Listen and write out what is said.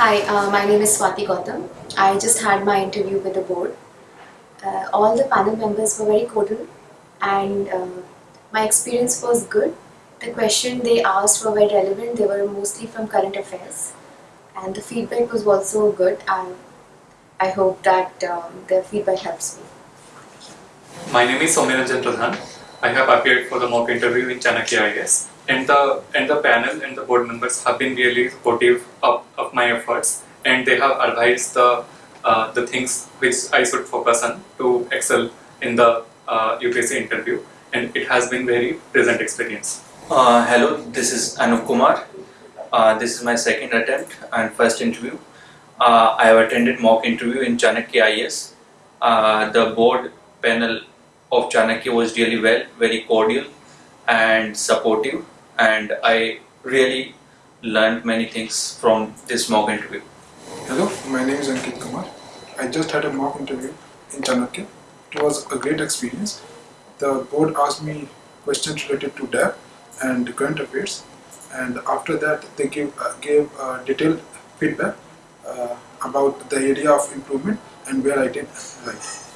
Hi, uh, my name is Swati Gautam. I just had my interview with the board. Uh, all the panel members were very cordial and uh, my experience was good. The questions they asked were very relevant. They were mostly from current affairs and the feedback was also good. I, I hope that um, the feedback helps me. My name is Soumyaranjan Pradhan. I have appeared for the mock interview in Chanakya IAS. And the and the panel and the board members have been really supportive of, of my efforts and they have advised the uh, the things which I should focus on to excel in the uh, UPSC interview and it has been very pleasant experience. Uh, hello, this is Anup Kumar. Uh, this is my second attempt and first interview. Uh, I have attended mock interview in Chanakya IAS. Uh, the board panel of Chanakya was really well, very cordial and supportive and I really learned many things from this mock interview. Hello, my name is Ankit Kumar. I just had a mock interview in Chanakya. It was a great experience. The board asked me questions related to DAF and current affairs and after that they gave, uh, gave uh, detailed feedback uh, about the area of improvement and where I did right.